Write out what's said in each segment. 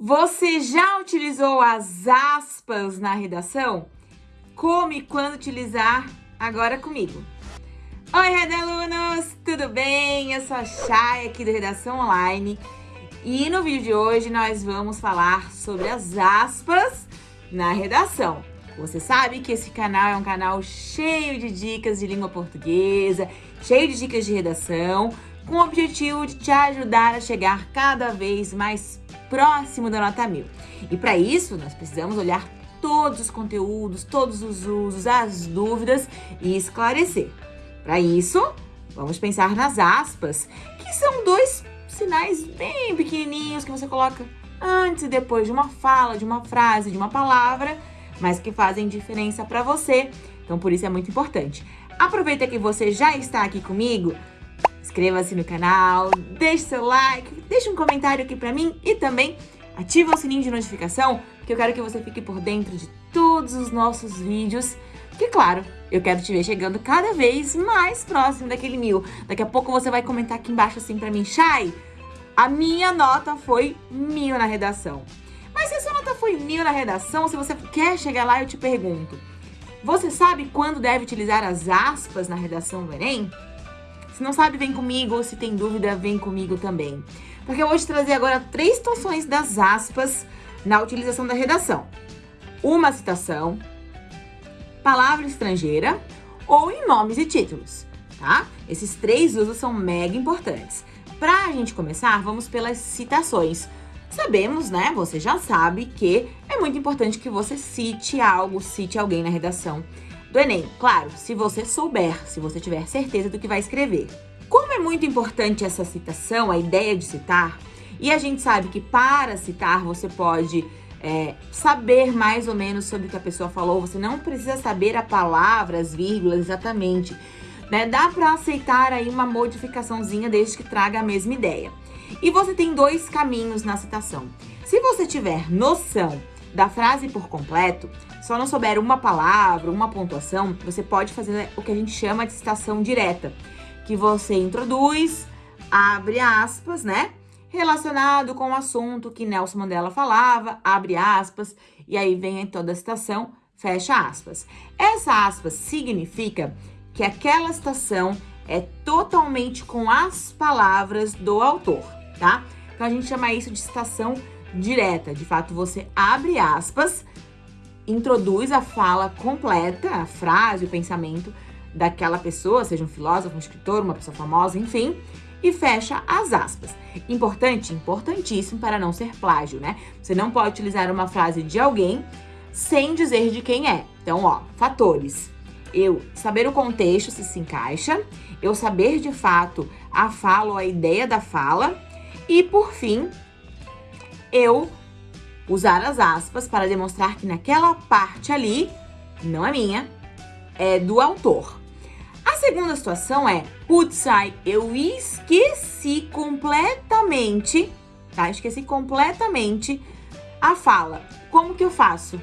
Você já utilizou as aspas na redação? Como e quando utilizar agora comigo. Oi, Redalunos! Tudo bem? Eu sou a Chay aqui do Redação Online e no vídeo de hoje nós vamos falar sobre as aspas na redação. Você sabe que esse canal é um canal cheio de dicas de língua portuguesa, cheio de dicas de redação, com o objetivo de te ajudar a chegar cada vez mais próximo da nota mil. E para isso, nós precisamos olhar todos os conteúdos, todos os usos, as dúvidas e esclarecer. Para isso, vamos pensar nas aspas, que são dois sinais bem pequenininhos que você coloca antes e depois de uma fala, de uma frase, de uma palavra, mas que fazem diferença para você. Então, por isso é muito importante. Aproveita que você já está aqui comigo, Inscreva-se no canal, deixe seu like, deixe um comentário aqui pra mim e também ativa o sininho de notificação, que eu quero que você fique por dentro de todos os nossos vídeos. Que claro, eu quero te ver chegando cada vez mais próximo daquele mil. Daqui a pouco você vai comentar aqui embaixo assim pra mim, Chay, a minha nota foi mil na redação. Mas se a sua nota foi mil na redação, se você quer chegar lá, eu te pergunto, você sabe quando deve utilizar as aspas na redação do Enem? Se não sabe, vem comigo. Se tem dúvida, vem comigo também. Porque eu vou te trazer agora três situações das aspas na utilização da redação. Uma citação, palavra estrangeira ou em nomes e títulos, tá? Esses três usos são mega importantes. Para a gente começar, vamos pelas citações. Sabemos, né, você já sabe que é muito importante que você cite algo, cite alguém na redação do Enem. Claro, se você souber, se você tiver certeza do que vai escrever. Como é muito importante essa citação, a ideia de citar, e a gente sabe que para citar você pode é, saber mais ou menos sobre o que a pessoa falou, você não precisa saber a palavra, as vírgulas exatamente, né? Dá para aceitar aí uma modificaçãozinha desde que traga a mesma ideia. E você tem dois caminhos na citação. Se você tiver noção da frase por completo, só não souber uma palavra, uma pontuação, você pode fazer o que a gente chama de citação direta, que você introduz, abre aspas, né? Relacionado com o assunto que Nelson Mandela falava, abre aspas, e aí vem toda a citação, fecha aspas. Essa aspas significa que aquela citação é totalmente com as palavras do autor, tá? Então a gente chama isso de citação direta. De fato, você abre aspas, introduz a fala completa, a frase, o pensamento daquela pessoa, seja um filósofo, um escritor, uma pessoa famosa, enfim, e fecha as aspas. Importante, importantíssimo para não ser plágio, né? Você não pode utilizar uma frase de alguém sem dizer de quem é. Então, ó, fatores. Eu saber o contexto se se encaixa, eu saber de fato a fala ou a ideia da fala e, por fim, eu usar as aspas para demonstrar que naquela parte ali, não é minha, é do autor. A segunda situação é, putz, eu esqueci completamente, tá? Esqueci completamente a fala. Como que eu faço?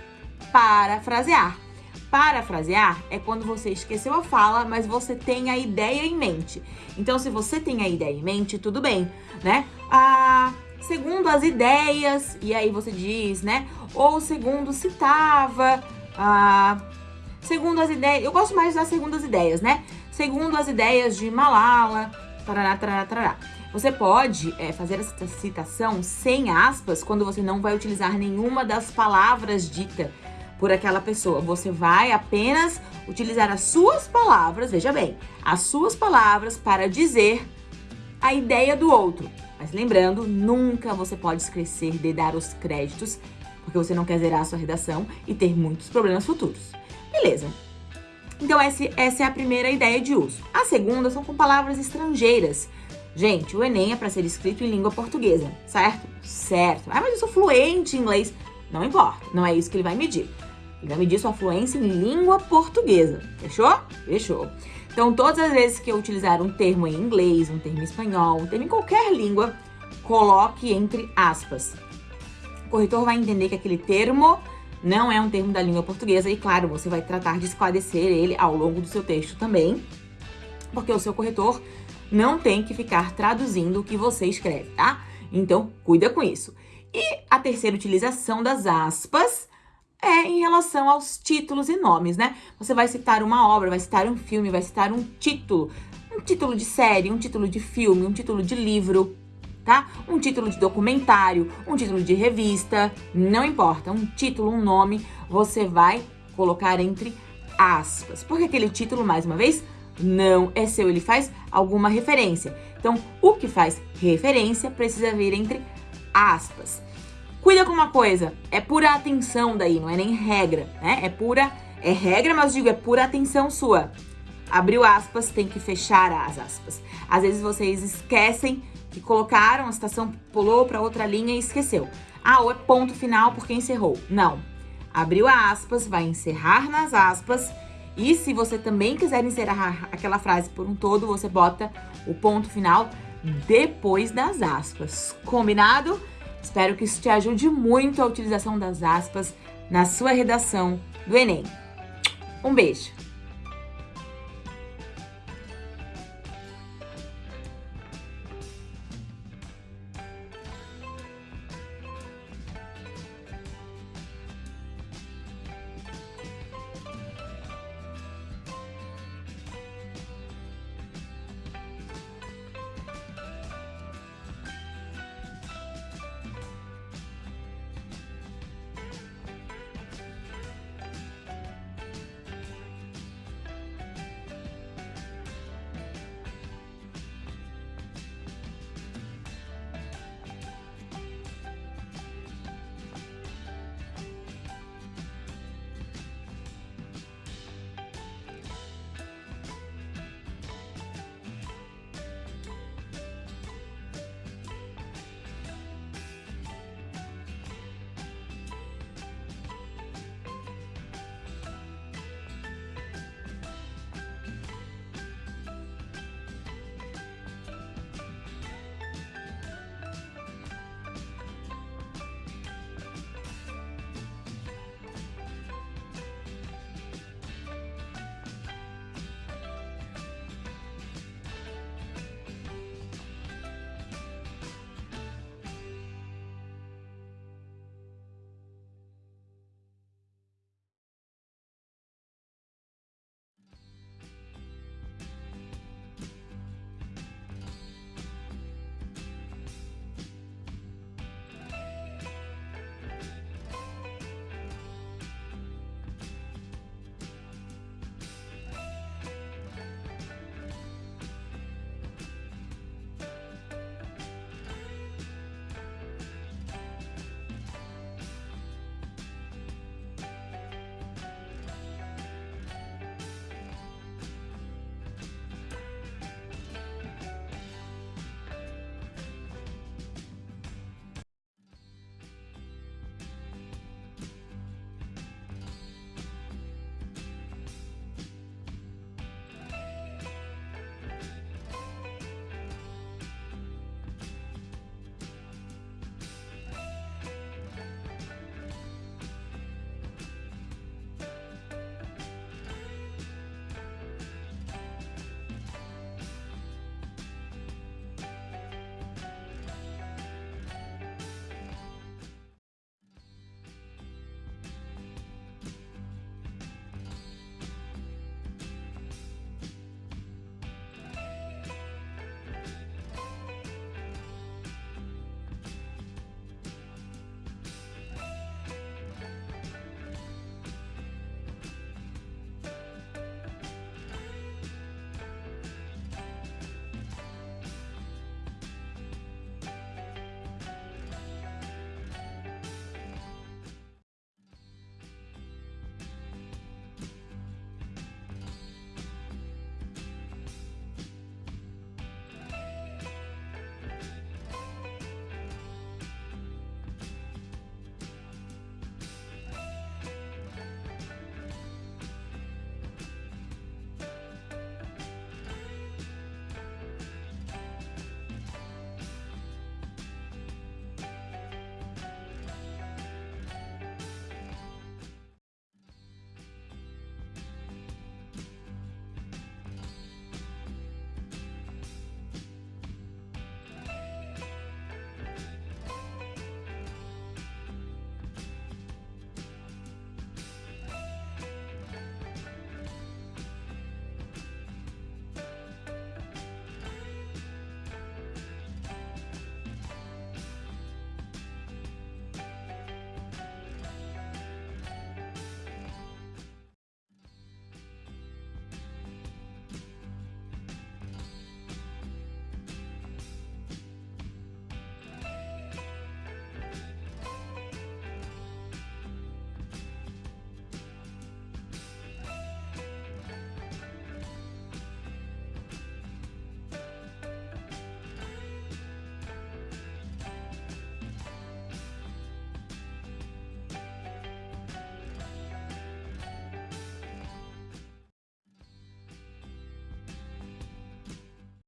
Parafrasear. Parafrasear é quando você esqueceu a fala, mas você tem a ideia em mente. Então, se você tem a ideia em mente, tudo bem, né? Ah, segundo as ideias, e aí você diz, né? Ou segundo citava, ah, segundo as ideias, eu gosto mais das segundas ideias, né? Segundo as ideias de Malala, tarará, tarará, tarará. Você pode é, fazer essa citação sem aspas quando você não vai utilizar nenhuma das palavras ditas por aquela pessoa. Você vai apenas utilizar as suas palavras, veja bem, as suas palavras para dizer a ideia do outro. Mas lembrando, nunca você pode esquecer de dar os créditos, porque você não quer zerar a sua redação e ter muitos problemas futuros. Beleza. Então essa, é a primeira ideia de uso. A segunda são com palavras estrangeiras. Gente, o Enem é para ser escrito em língua portuguesa, certo? Certo. Ah, mas eu sou fluente em inglês. Não importa, não é isso que ele vai medir. Ele vai medir sua fluência em língua portuguesa. Fechou? Fechou. Então, todas as vezes que eu utilizar um termo em inglês, um termo em espanhol, um termo em qualquer língua, coloque entre aspas. O corretor vai entender que aquele termo não é um termo da língua portuguesa e, claro, você vai tratar de esclarecer ele ao longo do seu texto também, porque o seu corretor não tem que ficar traduzindo o que você escreve, tá? Então, cuida com isso. E a terceira utilização das aspas é em relação aos títulos e nomes, né? Você vai citar uma obra, vai citar um filme, vai citar um título, um título de série, um título de filme, um título de livro, tá? Um título de documentário, um título de revista, não importa, um título, um nome, você vai colocar entre aspas. Porque aquele título, mais uma vez, não é seu, ele faz alguma referência. Então, o que faz referência precisa vir entre aspas. Cuida com uma coisa, é pura atenção daí, não é nem regra, né? É pura, é regra, mas digo, é pura atenção sua. Abriu aspas, tem que fechar as aspas. Às vezes vocês esquecem que colocaram, a citação pulou para outra linha e esqueceu. Ah, ou é ponto final porque encerrou. Não. Abriu aspas, vai encerrar nas aspas. E se você também quiser encerrar aquela frase por um todo, você bota o ponto final depois das aspas. Combinado? Espero que isso te ajude muito a utilização das aspas na sua redação do Enem. Um beijo!